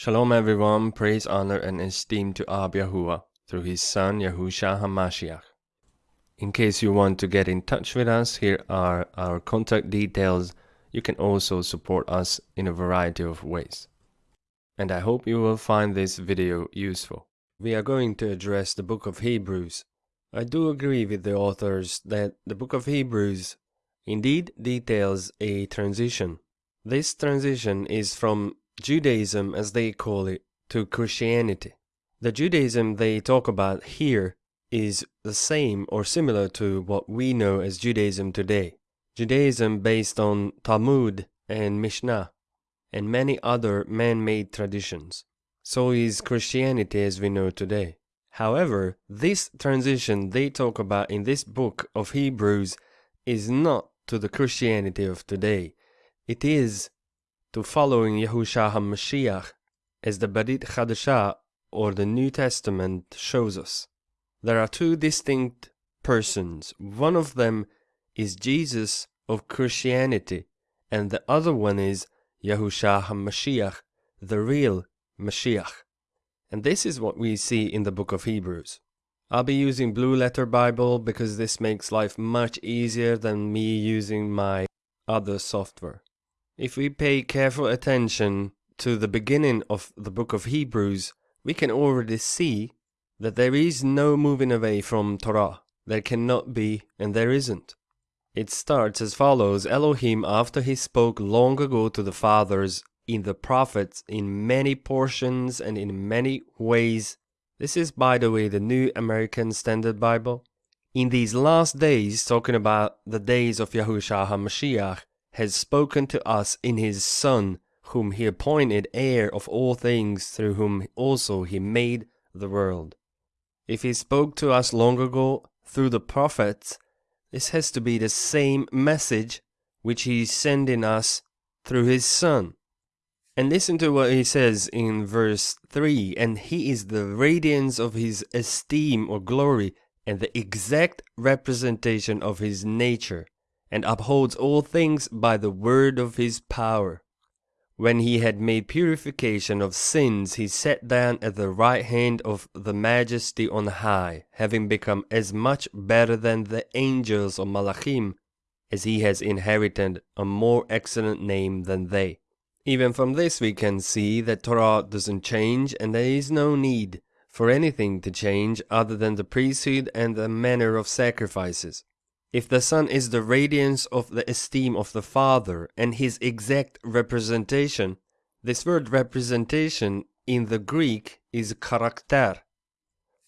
Shalom everyone, praise, honor, and esteem to Ab Yahuwah through his son Yahushua HaMashiach. In case you want to get in touch with us, here are our contact details. You can also support us in a variety of ways. And I hope you will find this video useful. We are going to address the book of Hebrews. I do agree with the authors that the book of Hebrews indeed details a transition. This transition is from Judaism, as they call it, to Christianity. The Judaism they talk about here is the same or similar to what we know as Judaism today. Judaism based on Talmud and Mishnah and many other man made traditions. So is Christianity as we know today. However, this transition they talk about in this book of Hebrews is not to the Christianity of today. It is to following Yahushua HaMashiach as the Brit Chadashah or the New Testament shows us. There are two distinct persons. One of them is Jesus of Christianity, and the other one is Yahushua HaMashiach, the real Mashiach. And this is what we see in the book of Hebrews. I'll be using Blue Letter Bible because this makes life much easier than me using my other software. If we pay careful attention to the beginning of the book of Hebrews, we can already see that there is no moving away from Torah. There cannot be, and there isn't. It starts as follows Elohim, after he spoke long ago to the fathers in the prophets in many portions and in many ways. This is, by the way, the New American Standard Bible. In these last days, talking about the days of Yahushua HaMashiach, has spoken to us in his Son, whom he appointed heir of all things, through whom also he made the world. If he spoke to us long ago through the prophets, this has to be the same message which he is sending us through his Son. And listen to what he says in verse 3 And he is the radiance of his esteem or glory, and the exact representation of his nature and upholds all things by the word of his power. When he had made purification of sins, he sat down at the right hand of the majesty on high, having become as much better than the angels or Malachim, as he has inherited a more excellent name than they. Even from this we can see that Torah doesn't change and there is no need for anything to change other than the priesthood and the manner of sacrifices. If the Son is the radiance of the esteem of the Father and his exact representation, this word representation in the Greek is karakter.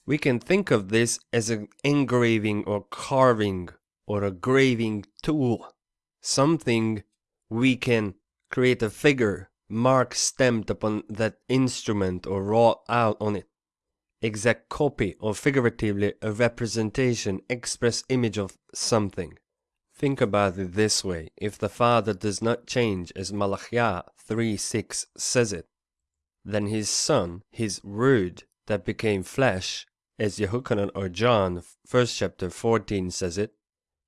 We can think of this as an engraving or carving or a graving tool, something we can create a figure, mark stamped upon that instrument or wrought out on it exact copy or figuratively a representation, express image of something. Think about it this way, if the Father does not change as Malachiah 3.6 says it, then his Son, his Word that became flesh, as Yehukanan or John 1st chapter 14 says it,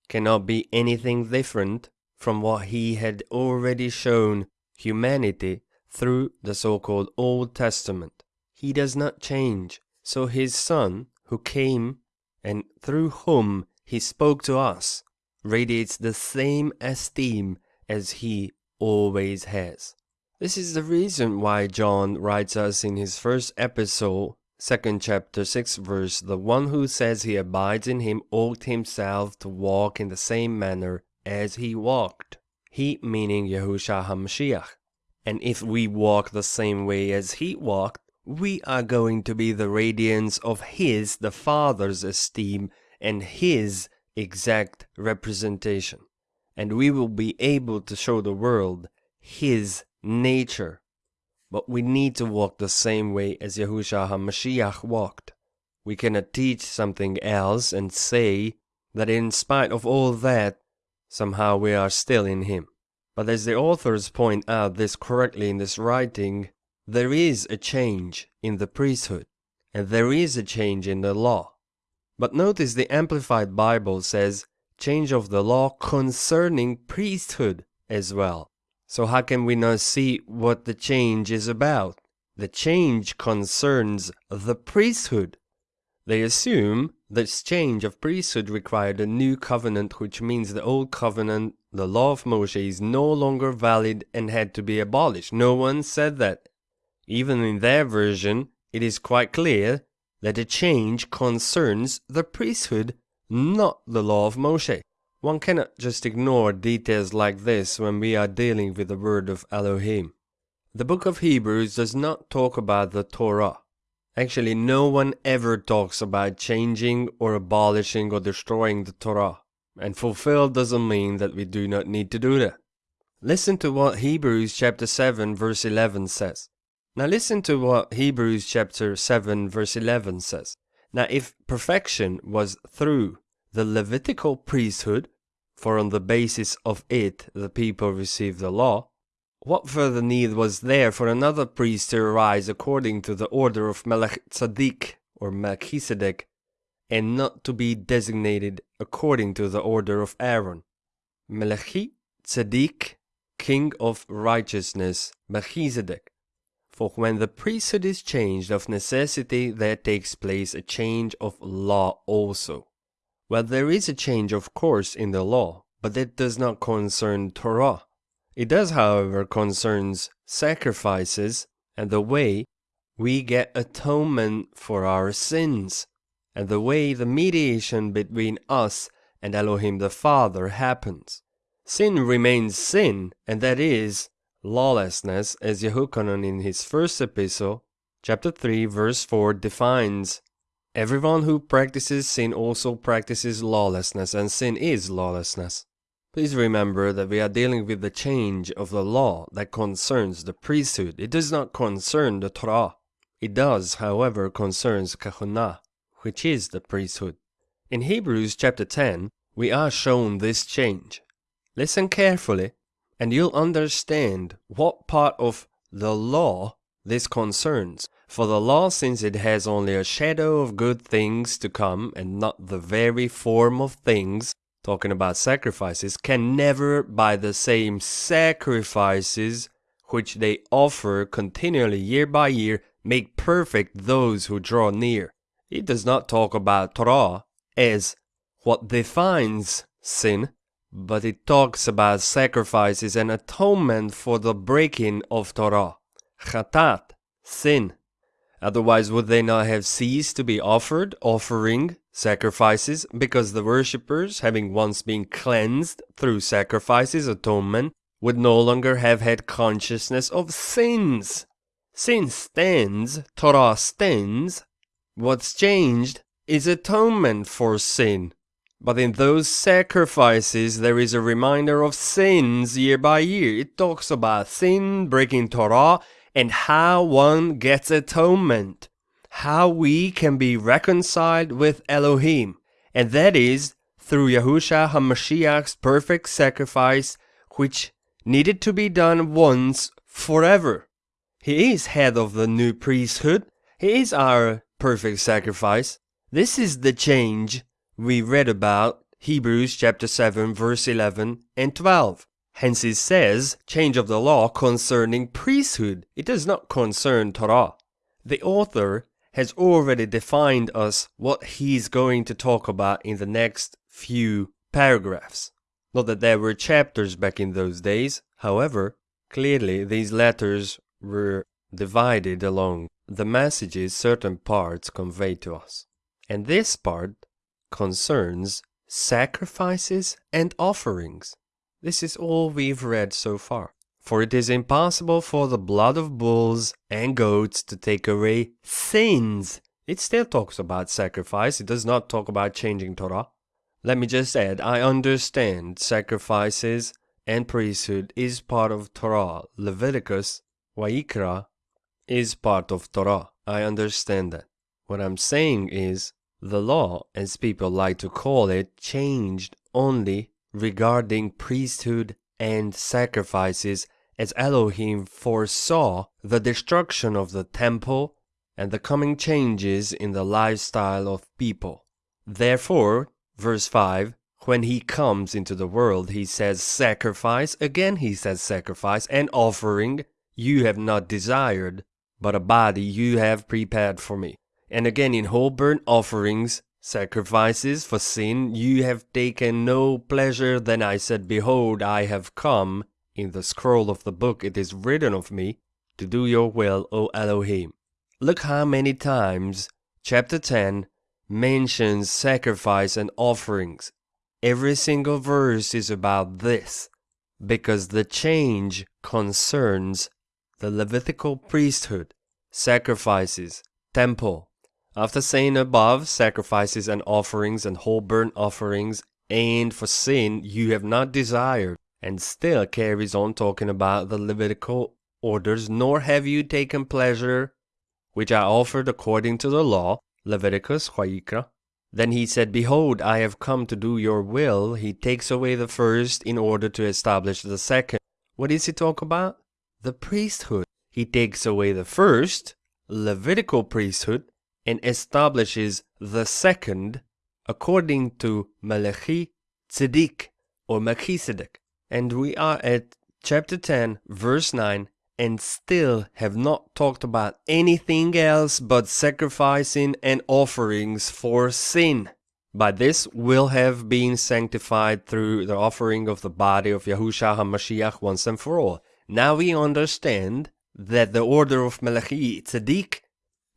cannot be anything different from what he had already shown humanity through the so-called Old Testament. He does not change. So his Son, who came and through whom he spoke to us, radiates the same esteem as he always has. This is the reason why John writes us in his first epistle, second chapter, 6 verse, the one who says he abides in him ought himself to walk in the same manner as he walked. He meaning Yahushua HaMashiach. And if we walk the same way as he walked, we are going to be the radiance of His, the Father's esteem, and His exact representation. And we will be able to show the world His nature. But we need to walk the same way as Yahushua HaMashiach walked. We cannot teach something else and say that in spite of all that, somehow we are still in Him. But as the authors point out this correctly in this writing, there is a change in the priesthood, and there is a change in the law. But notice the Amplified Bible says change of the law concerning priesthood as well. So how can we not see what the change is about? the change concerns the priesthood. They assume this change of priesthood required a new covenant, which means the old covenant, the law of Moshe, is no longer valid and had to be abolished. No one said that. Even in their version, it is quite clear that the change concerns the priesthood, not the law of Moshe. One cannot just ignore details like this when we are dealing with the word of Elohim. The book of Hebrews does not talk about the Torah. Actually, no one ever talks about changing or abolishing or destroying the Torah. And fulfill doesn't mean that we do not need to do that. Listen to what Hebrews chapter 7 verse 11 says. Now listen to what Hebrews chapter 7 verse 11 says. Now if perfection was through the Levitical priesthood, for on the basis of it the people received the law, what further need was there for another priest to arise according to the order of Melchizedek or Melchizedek, and not to be designated according to the order of Aaron? Melchizedek, king of righteousness, Melchizedek. For when the priesthood is changed, of necessity there takes place a change of law also. Well, there is a change, of course, in the law, but that does not concern Torah it does, however, concerns sacrifices and the way we get atonement for our sins, and the way the mediation between us and Elohim the Father happens. Sin remains sin, and that is lawlessness, as Yehukanan in his first epistle, chapter 3, verse 4, defines. Everyone who practices sin also practices lawlessness, and sin is lawlessness. Please remember that we are dealing with the change of the law that concerns the priesthood. It does not concern the Torah. It does, however, concerns kahunah, which is the priesthood. In Hebrews chapter 10, we are shown this change. Listen carefully, and you'll understand what part of the law this concerns. For the law, since it has only a shadow of good things to come and not the very form of things, talking about sacrifices, can never, by the same sacrifices which they offer continually year by year, make perfect those who draw near. It does not talk about Torah as what defines sin, but it talks about sacrifices and atonement for the breaking of Torah. Chatat, sin. Otherwise, would they not have ceased to be offered, offering sacrifices, because the worshippers, having once been cleansed through sacrifices, atonement, would no longer have had consciousness of sins? Sin stands, Torah stands. What's changed is atonement for sin. But in those sacrifices, there is a reminder of sins year by year. It talks about sin, breaking Torah, and how one gets atonement, how we can be reconciled with Elohim, and that is through Yahusha HaMashiach's perfect sacrifice, which needed to be done once forever. He is head of the new priesthood. He is our perfect sacrifice. This is the change we read about Hebrews chapter 7 verse 11 and 12. Hence it says, change of the law concerning priesthood. It does not concern Torah. The author has already defined us what he's going to talk about in the next few paragraphs. Not that there were chapters back in those days, however, clearly these letters were divided along the messages certain parts convey to us. And this part concerns sacrifices and offerings. This is all we've read so far. For it is impossible for the blood of bulls and goats to take away sins. It still talks about sacrifice, it does not talk about changing Torah. Let me just add, I understand sacrifices and priesthood is part of Torah. Leviticus, Wayikra, is part of Torah. I understand that. What I'm saying is, the law, as people like to call it, changed only regarding priesthood and sacrifices as Elohim foresaw the destruction of the temple and the coming changes in the lifestyle of people. Therefore, verse 5, when he comes into the world, he says sacrifice, again he says sacrifice, and offering you have not desired, but a body you have prepared for me. And again, in whole burnt offerings, sacrifices for sin, you have taken no pleasure. Then I said, Behold, I have come. In the scroll of the book it is written of me, to do your will, O Elohim. Look how many times chapter 10 mentions sacrifice and offerings. Every single verse is about this, because the change concerns the Levitical priesthood, sacrifices, temple. After saying above, sacrifices and offerings and whole burnt offerings, and for sin you have not desired, and still carries on talking about the Levitical orders, nor have you taken pleasure, which I offered according to the law, Leviticus, Vayikra. Then he said, Behold, I have come to do your will. He takes away the first in order to establish the second. What does he talk about? The priesthood. He takes away the first, Levitical priesthood, and establishes the second according to Malachi Tzedek or Melchizedek. And we are at chapter 10, verse 9, and still have not talked about anything else but sacrificing and offerings for sin. By this will have been sanctified through the offering of the body of Yahushua HaMashiach once and for all. Now we understand that the order of Malachi Tzedek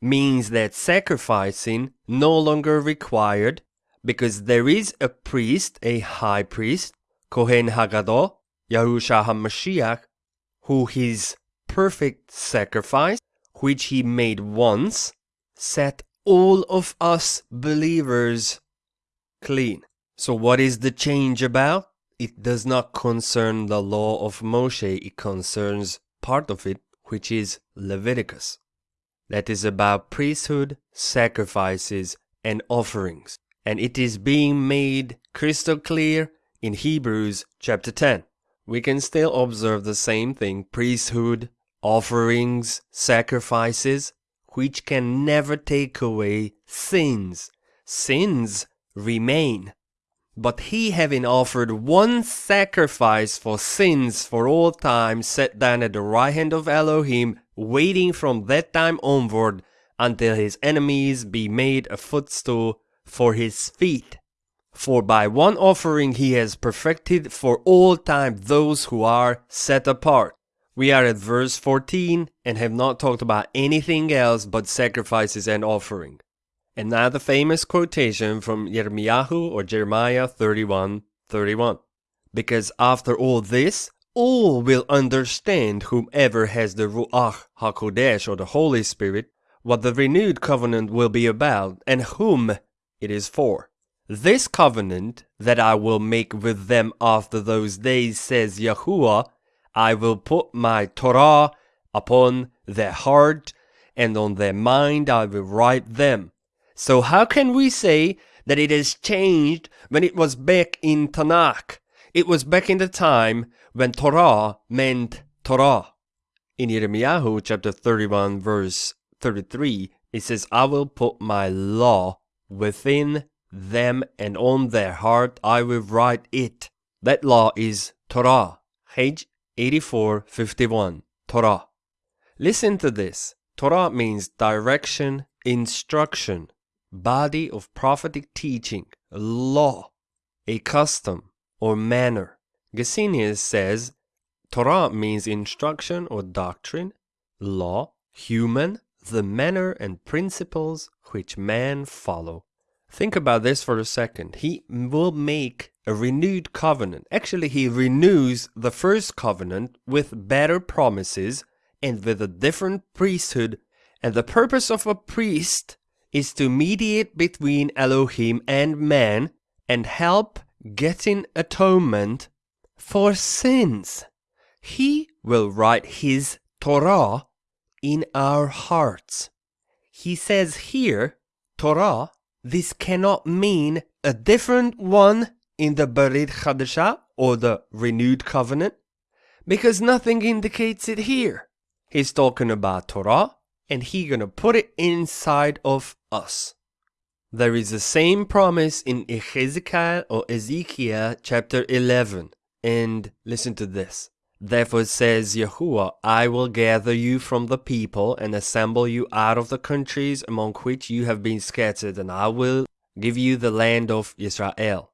means that sacrificing no longer required because there is a priest, a high priest, Kohen Hagadol, Yahushua HaMashiach, who his perfect sacrifice, which he made once, set all of us believers clean. So what is the change about? It does not concern the law of Moshe, it concerns part of it, which is Leviticus. That is about priesthood, sacrifices, and offerings. And it is being made crystal clear in Hebrews chapter 10. We can still observe the same thing priesthood, offerings, sacrifices, which can never take away sins. Sins remain. But he, having offered one sacrifice for sins for all time, sat down at the right hand of Elohim, waiting from that time onward until his enemies be made a footstool for his feet. For by one offering he has perfected for all time those who are set apart. We are at verse 14 and have not talked about anything else but sacrifices and offering. The famous quotation from Yirmiyahu or Jeremiah 31 31. Because after all this, all will understand whomever has the Ruach HaKodesh or the Holy Spirit, what the renewed covenant will be about and whom it is for. This covenant that I will make with them after those days, says Yahuwah, I will put my Torah upon their heart, and on their mind I will write them. So how can we say that it has changed when it was back in Tanakh? It was back in the time when Torah meant Torah. In Yirmiyahu chapter 31 verse 33, it says, I will put my law within them and on their heart I will write it. That law is Torah. Page 8451. Torah. Listen to this. Torah means direction, instruction, body of prophetic teaching, law, a custom or manner. Gesenius says Torah means instruction or doctrine, law, human, the manner and principles which man follow. Think about this for a second. He will make a renewed covenant. Actually, he renews the first covenant with better promises and with a different priesthood. And the purpose of a priest is to mediate between Elohim and man and help getting atonement for sins. He will write his Torah in our hearts. He says here, Torah, this cannot mean a different one in the Berit Chadashah or the renewed covenant, because nothing indicates it here. He's talking about Torah, and he gonna put it inside of us. There is the same promise in Ezekiel or Ezekiel chapter 11. And listen to this. Therefore says Yahuwah, I will gather you from the people and assemble you out of the countries among which you have been scattered, and I will give you the land of Israel.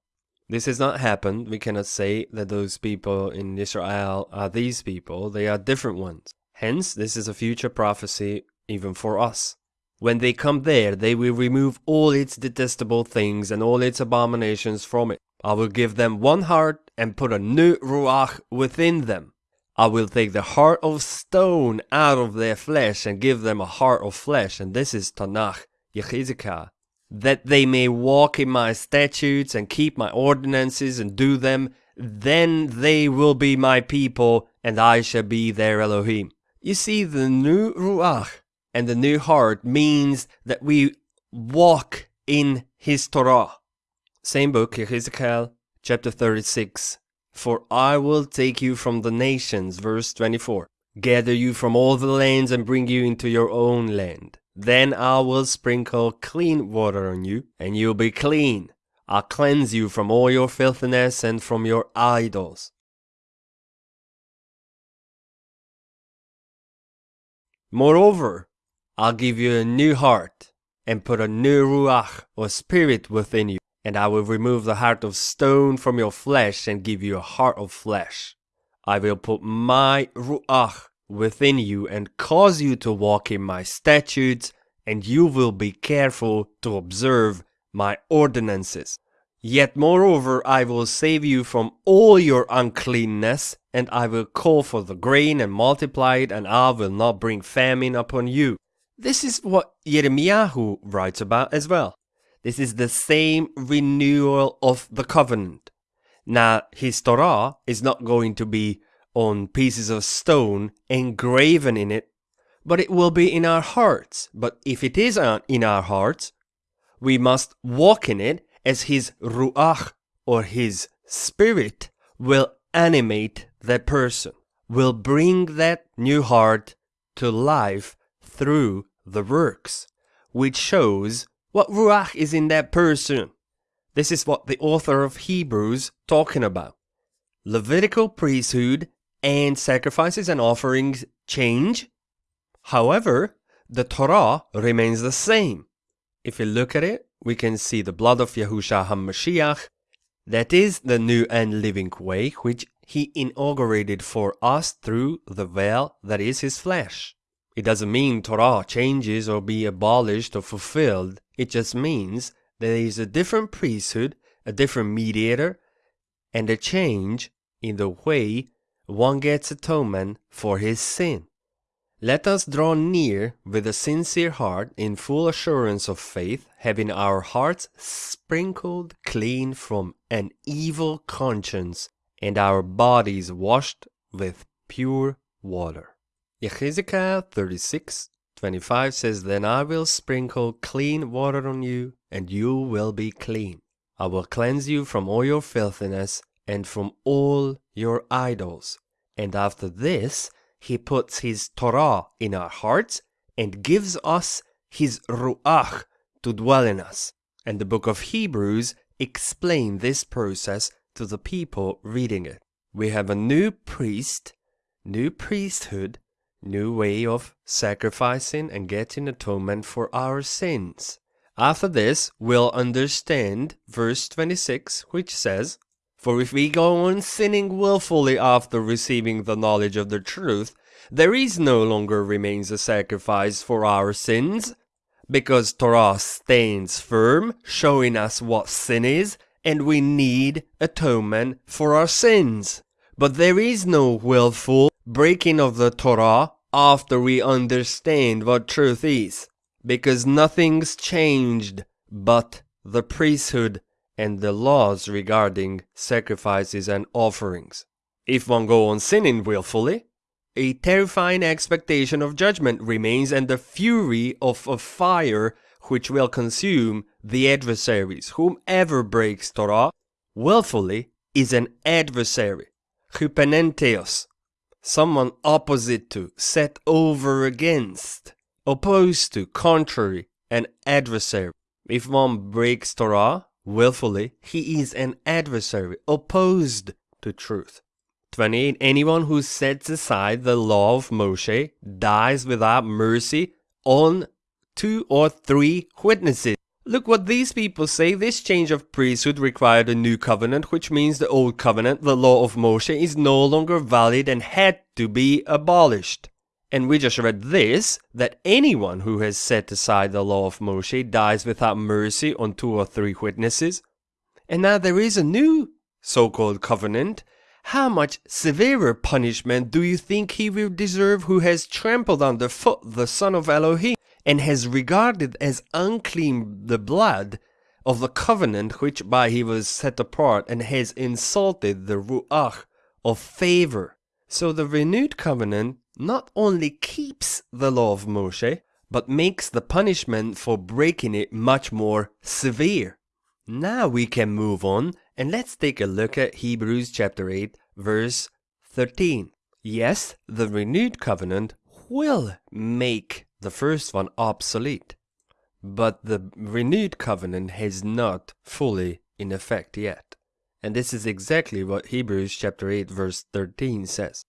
This has not happened. We cannot say that those people in Israel are these people. They are different ones. Hence, this is a future prophecy even for us. When they come there, they will remove all its detestable things and all its abominations from it. I will give them one heart and put a new ruach within them. I will take the heart of stone out of their flesh and give them a heart of flesh. And this is Tanakh, Yechizkiah that they may walk in my statutes and keep my ordinances and do them, then they will be my people, and I shall be their Elohim. You see, the new Ruach and the new heart means that we walk in His Torah. Same book, Ezekiel chapter 36. For I will take you from the nations, verse 24, gather you from all the lands and bring you into your own land. Then I will sprinkle clean water on you, and you'll be clean. I'll cleanse you from all your filthiness and from your idols. Moreover, I'll give you a new heart, and put a new ruach, or spirit, within you, and I will remove the heart of stone from your flesh, and give you a heart of flesh. I will put my ruach within you and cause you to walk in my statutes, and you will be careful to observe my ordinances. Yet moreover, I will save you from all your uncleanness, and I will call for the grain and multiply it, and I will not bring famine upon you. This is what Jeremiah writes about as well. This is the same renewal of the covenant. Now, his Torah is not going to be on pieces of stone engraven in it, but it will be in our hearts. But if it is in our hearts, we must walk in it as his ruach or his spirit will animate that person, will bring that new heart to life through the works, which shows what ruach is in that person. This is what the author of Hebrews talking about. Levitical priesthood and sacrifices and offerings change. However, the Torah remains the same. If we look at it, we can see the blood of Yahushua HaMashiach. That is the new and living way which he inaugurated for us through the veil that is his flesh. It doesn't mean Torah changes or be abolished or fulfilled. It just means there is a different priesthood, a different mediator, and a change in the way one gets atonement for his sin. Let us draw near with a sincere heart in full assurance of faith, having our hearts sprinkled clean from an evil conscience and our bodies washed with pure water. Ezekiel 36 25 says, Then I will sprinkle clean water on you, and you will be clean. I will cleanse you from all your filthiness and from all your idols. And after this, he puts his Torah in our hearts and gives us his Ruach to dwell in us. And the book of Hebrews explain this process to the people reading it. We have a new priest, new priesthood, new way of sacrificing and getting atonement for our sins. After this, we'll understand verse 26, which says, for if we go on sinning wilfully after receiving the knowledge of the truth, there is no longer remains a sacrifice for our sins, because Torah stands firm, showing us what sin is, and we need atonement for our sins. But there is no willful breaking of the Torah after we understand what truth is, because nothing's changed but the priesthood and the laws regarding sacrifices and offerings. If one go on sinning wilfully, a terrifying expectation of judgment remains and the fury of a fire which will consume the adversaries. Whomever breaks Torah willfully is an adversary. Hypenantios, someone opposite to, set over against, opposed to, contrary, an adversary. If one breaks Torah, willfully, he is an adversary opposed to truth. 28 Anyone who sets aside the law of Moshe dies without mercy on two or three witnesses. Look what these people say. This change of priesthood required a new covenant, which means the old covenant, the law of Moshe, is no longer valid and had to be abolished. And we just read this that anyone who has set aside the law of Moshe dies without mercy on two or three witnesses. And now there is a new so called covenant. How much severer punishment do you think he will deserve who has trampled underfoot the Son of Elohim and has regarded as unclean the blood of the covenant which by he was set apart and has insulted the Ruach of favor? So the renewed covenant not only keeps the law of Moshe, but makes the punishment for breaking it much more severe. Now we can move on and let's take a look at Hebrews chapter 8 verse 13. Yes, the renewed covenant will make the first one obsolete, but the renewed covenant has not fully in effect yet. And this is exactly what Hebrews chapter 8 verse 13 says.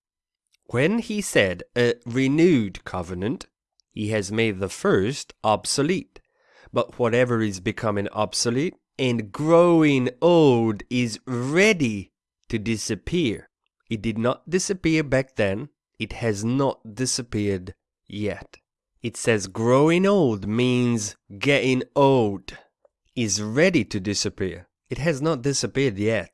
When he said a renewed covenant, he has made the first obsolete. But whatever is becoming obsolete and growing old is ready to disappear. It did not disappear back then. It has not disappeared yet. It says growing old means getting old, is ready to disappear. It has not disappeared yet.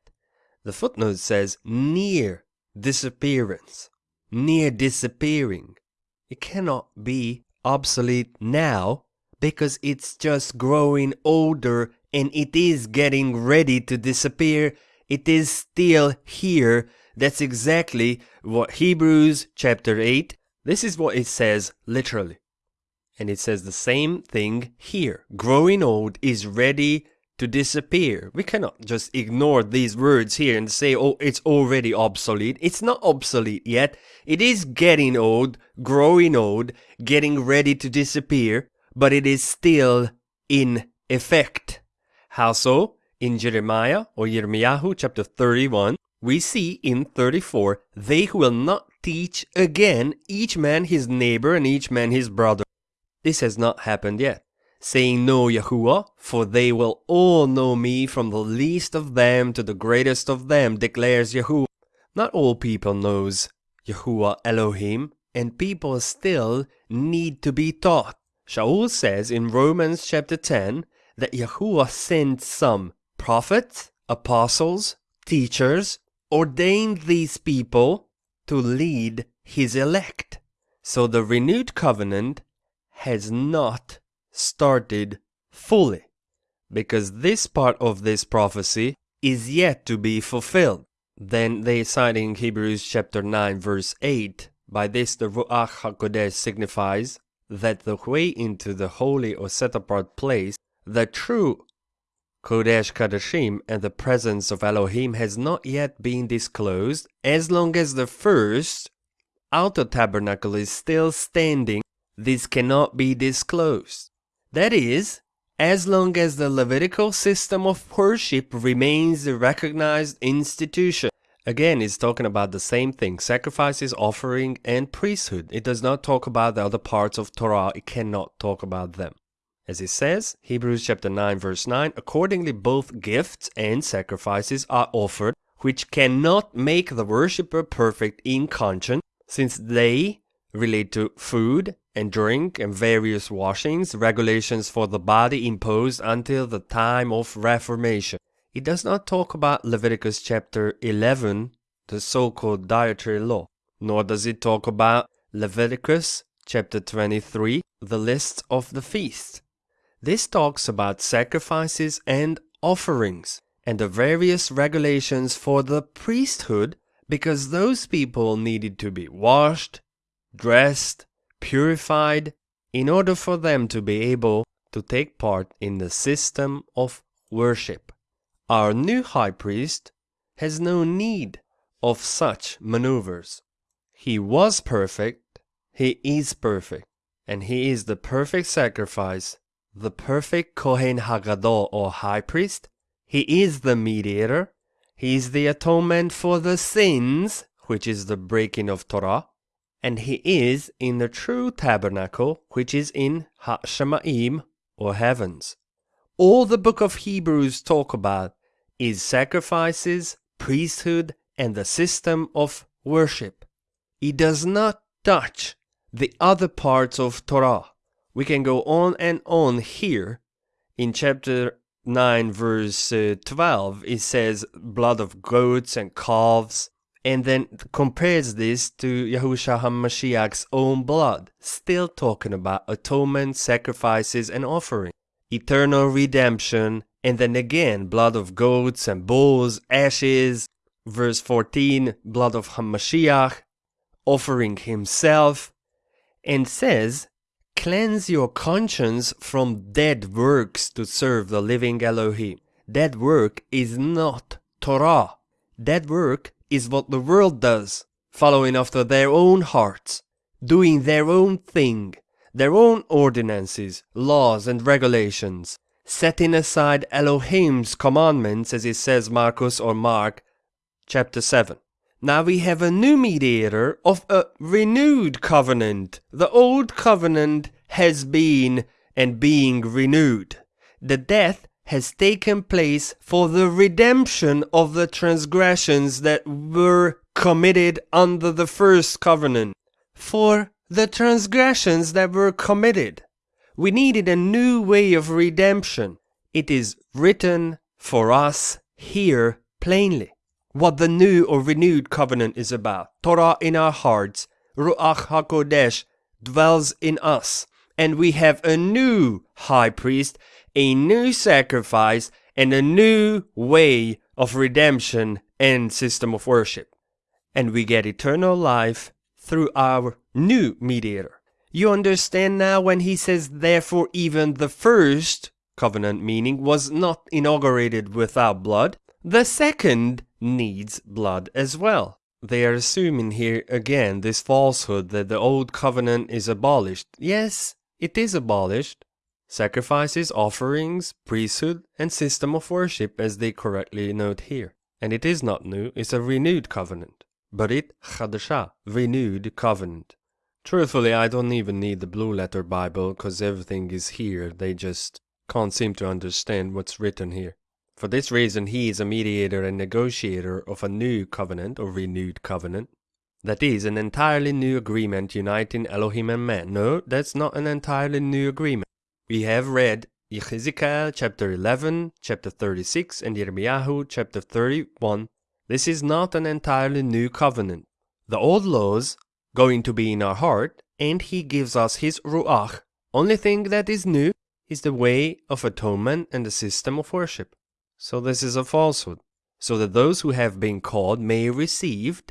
The footnote says near disappearance near disappearing. It cannot be obsolete now because it's just growing older and it is getting ready to disappear. It is still here. That's exactly what Hebrews chapter 8, this is what it says literally. And it says the same thing here. Growing old is ready to disappear. We cannot just ignore these words here and say, oh, it's already obsolete. It's not obsolete yet. It is getting old, growing old, getting ready to disappear, but it is still in effect. How so? In Jeremiah or Yirmiyahu chapter 31, we see in 34, they will not teach again each man his neighbor and each man his brother. This has not happened yet saying, no, Yahuwah, for they will all know me from the least of them to the greatest of them, declares Yahuwah. Not all people knows Yahuwah Elohim, and people still need to be taught. Shaul says in Romans chapter 10 that Yahuwah sent some prophets, apostles, teachers, ordained these people to lead his elect. So the renewed covenant has not started fully, because this part of this prophecy is yet to be fulfilled. Then they cite in Hebrews chapter 9 verse 8, by this the Ruach HaKodesh signifies that the way into the holy or set apart place, the true Kodesh Kadashim and the presence of Elohim has not yet been disclosed as long as the first outer tabernacle is still standing this cannot be disclosed that is, as long as the Levitical system of worship remains a recognized institution. Again, it's talking about the same thing sacrifices, offering, and priesthood. It does not talk about the other parts of Torah, it cannot talk about them. As it says, Hebrews chapter 9, verse 9, accordingly, both gifts and sacrifices are offered, which cannot make the worshipper perfect in conscience, since they relate to food and drink and various washings, regulations for the body imposed until the time of Reformation. It does not talk about Leviticus chapter 11, the so called dietary law, nor does it talk about Leviticus chapter 23, the list of the feasts. This talks about sacrifices and offerings and the various regulations for the priesthood because those people needed to be washed, dressed, purified, in order for them to be able to take part in the system of worship. Our new high priest has no need of such maneuvers. He was perfect, he is perfect, and he is the perfect sacrifice, the perfect Kohen Hagadol or high priest. He is the mediator, he is the atonement for the sins which is the breaking of Torah, and he is in the true tabernacle, which is in Ha-Shamaim, or heavens. All the book of Hebrews talk about is sacrifices, priesthood, and the system of worship. It does not touch the other parts of Torah. We can go on and on here. In chapter 9, verse uh, 12, it says blood of goats and calves, and then compares this to Yahusha HaMashiach's own blood, still talking about atonement, sacrifices, and offering, eternal redemption, and then again, blood of goats and bulls, ashes, verse 14, blood of HaMashiach, offering himself, and says, Cleanse your conscience from dead works to serve the living Elohim. Dead work is not Torah. Dead work is what the world does, following after their own hearts, doing their own thing, their own ordinances, laws, and regulations, setting aside Elohim's commandments, as it says Marcus or Mark, chapter 7. Now we have a new mediator of a renewed covenant. The old covenant has been and being renewed. The death has taken place for the redemption of the transgressions that were committed under the first covenant. For the transgressions that were committed. We needed a new way of redemption. It is written for us here plainly what the new or renewed covenant is about. Torah in our hearts, Ruach HaKodesh dwells in us, and we have a new high priest, a new sacrifice, and a new way of redemption and system of worship. And we get eternal life through our new mediator. You understand now when he says, therefore, even the first covenant meaning was not inaugurated without blood. The second needs blood as well. They are assuming here again this falsehood that the old covenant is abolished. Yes, it is abolished. Sacrifices, offerings, priesthood, and system of worship, as they correctly note here. And it is not new, it's a renewed covenant. But it, Chadashah, renewed covenant. Truthfully, I don't even need the blue letter Bible, because everything is here. They just can't seem to understand what's written here. For this reason, he is a mediator and negotiator of a new covenant or renewed covenant. That is, an entirely new agreement uniting Elohim and man. No, that's not an entirely new agreement. We have read Ezekiel chapter 11, chapter 36, and Yirmiyahu chapter 31. This is not an entirely new covenant. The old laws going to be in our heart, and he gives us his Ruach. Only thing that is new is the way of atonement and the system of worship. So this is a falsehood, so that those who have been called may receive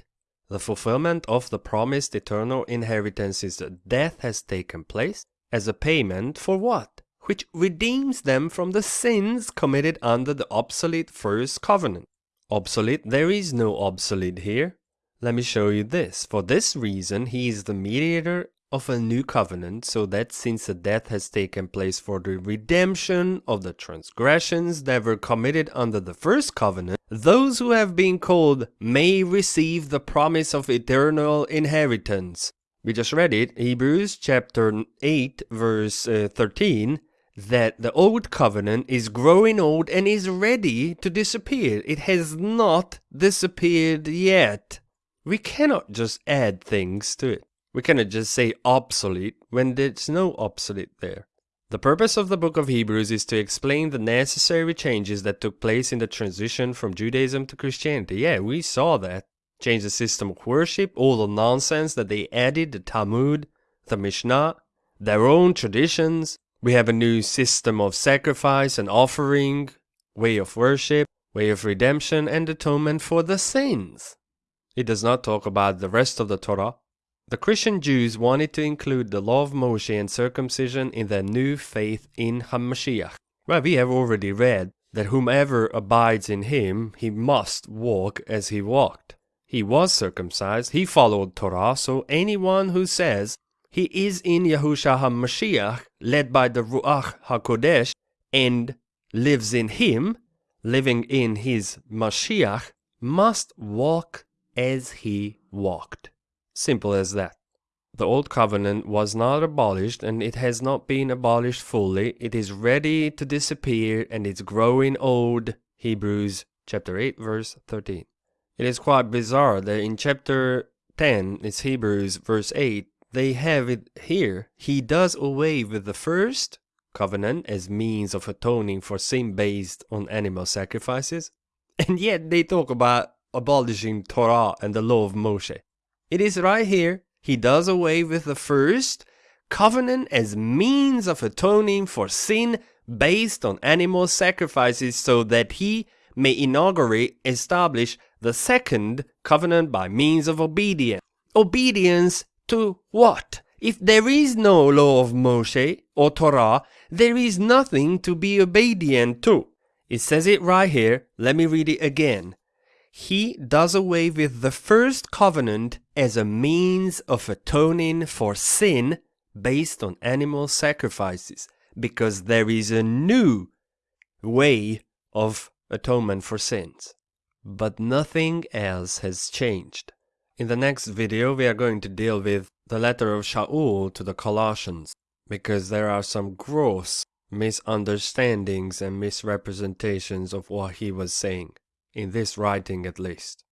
the fulfillment of the promised eternal inheritance is that death has taken place as a payment for what? Which redeems them from the sins committed under the obsolete first covenant. Obsolete? There is no obsolete here. Let me show you this. For this reason, he is the mediator of a new covenant, so that since a death has taken place for the redemption of the transgressions that were committed under the first covenant, those who have been called may receive the promise of eternal inheritance. We just read it, Hebrews chapter 8, verse uh, 13, that the old covenant is growing old and is ready to disappear. It has not disappeared yet. We cannot just add things to it. We cannot just say obsolete when there's no obsolete there. The purpose of the book of Hebrews is to explain the necessary changes that took place in the transition from Judaism to Christianity. Yeah, we saw that. Change the system of worship, all the nonsense that they added, the Talmud, the Mishnah, their own traditions. We have a new system of sacrifice and offering, way of worship, way of redemption, and atonement for the sins. It does not talk about the rest of the Torah, the Christian Jews wanted to include the law of Moshe and circumcision in their new faith in HaMashiach. Well, we have already read that whomever abides in him, he must walk as he walked. He was circumcised, he followed Torah, so anyone who says he is in Yahushua HaMashiach, led by the Ruach HaKodesh, and lives in him, living in his Mashiach, must walk as he walked. Simple as that. The Old Covenant was not abolished and it has not been abolished fully. It is ready to disappear and it's growing old. Hebrews chapter 8 verse 13. It is quite bizarre that in chapter 10, it's Hebrews verse 8, they have it here. He does away with the first covenant as means of atoning for sin based on animal sacrifices. And yet they talk about abolishing Torah and the law of Moshe. It is right here. He does away with the first covenant as means of atoning for sin based on animal sacrifices so that he may inaugurate, establish the second covenant by means of obedience. Obedience to what? If there is no law of Moshe or Torah, there is nothing to be obedient to. It says it right here. Let me read it again. He does away with the first covenant as a means of atoning for sin based on animal sacrifices, because there is a new way of atonement for sins. But nothing else has changed. In the next video, we are going to deal with the letter of Shaul to the Colossians, because there are some gross misunderstandings and misrepresentations of what he was saying, in this writing at least.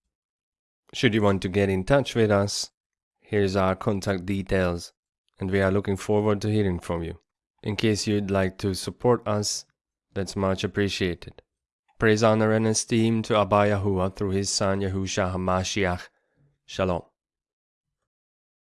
Should you want to get in touch with us, here's our contact details, and we are looking forward to hearing from you. In case you'd like to support us, that's much appreciated. Praise, honor, and esteem to Abba Yahuwah through his son Yahushua HaMashiach. Shalom.